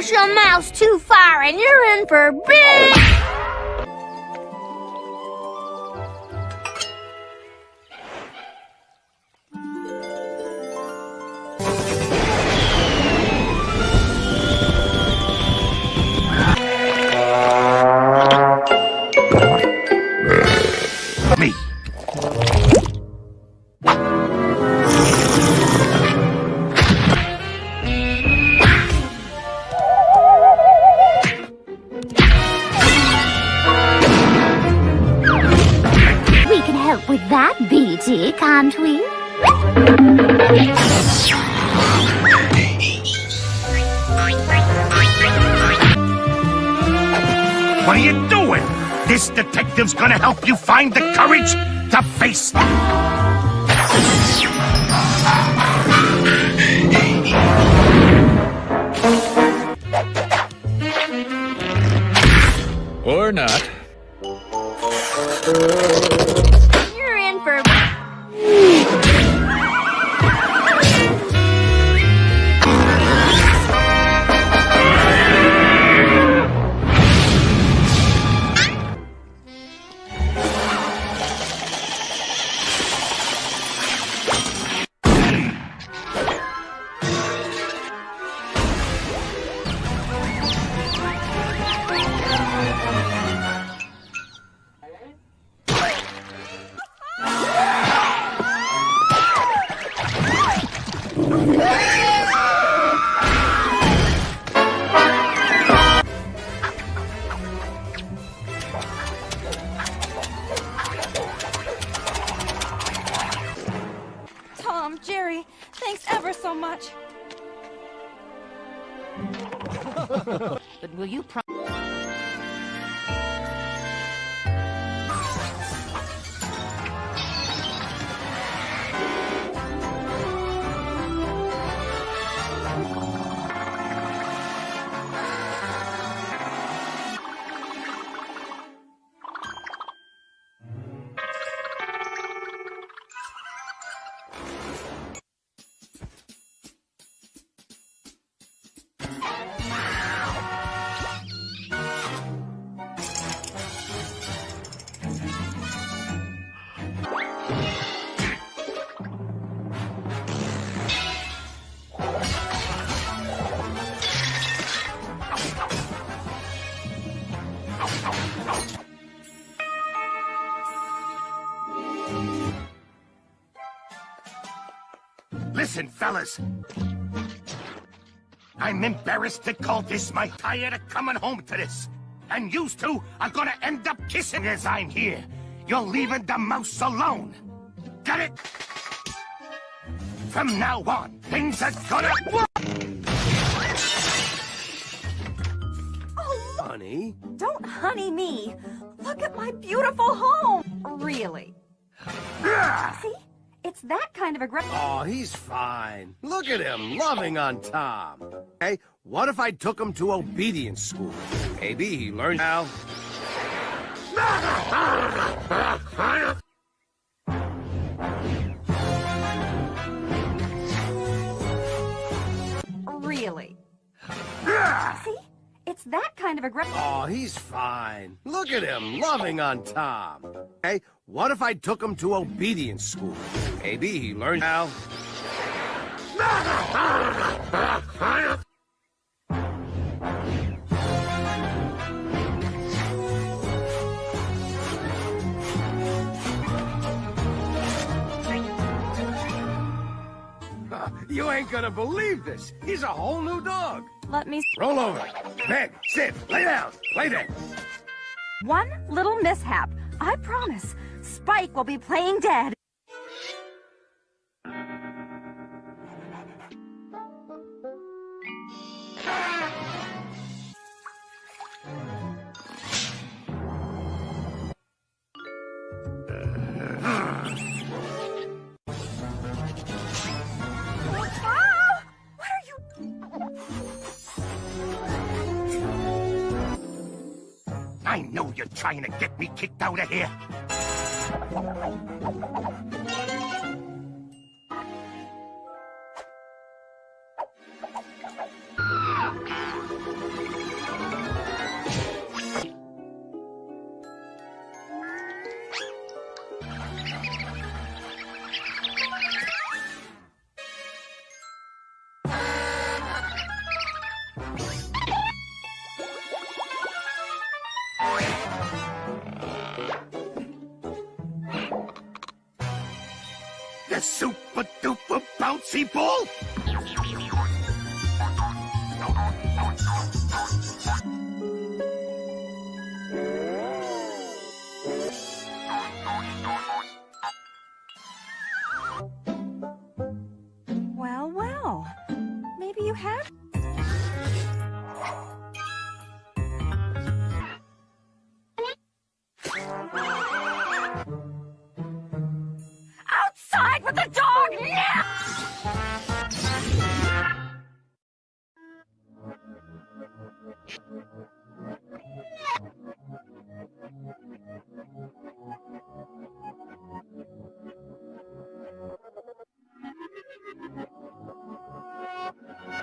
push a mouse too far and you're in for big... help with that, BT, can't we? What are you doing? This detective's gonna help you find the courage to face them. So much. But will you pro- Listen, fellas. I'm embarrassed to call this my tired of coming home to this. And you two are gonna end up kissing as I'm here. You're leaving the mouse alone. Got it? From now on, things are gonna... Oh, honey? Don't honey me. Look at my beautiful home. Really? See? It's that kind of aggressive. Oh, he's fine. Look at him, loving on Tom. Hey, what if I took him to obedience school? Maybe he learned how. It's that kind of aggressive. Oh, he's fine. Look at him, loving on Tom. Hey, what if I took him to obedience school? Maybe he learned how. You ain't gonna believe this. He's a whole new dog. Let me. Roll over. Bed, sit, lay down, lay there. One little mishap. I promise. Spike will be playing dead. Trying to get me kicked out of here. Super duper bouncy ball?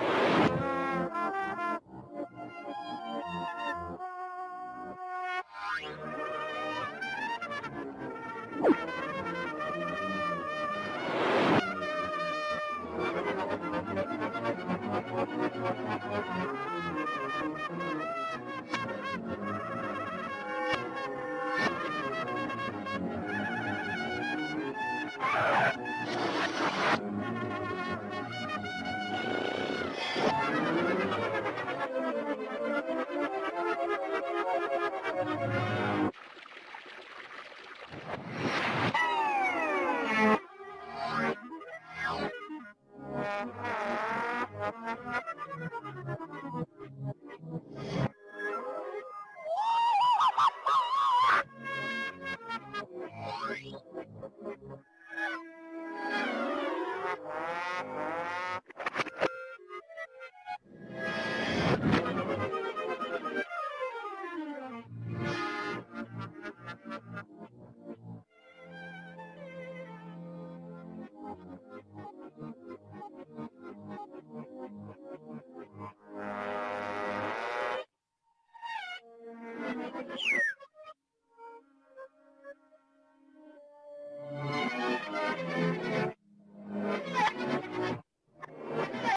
back.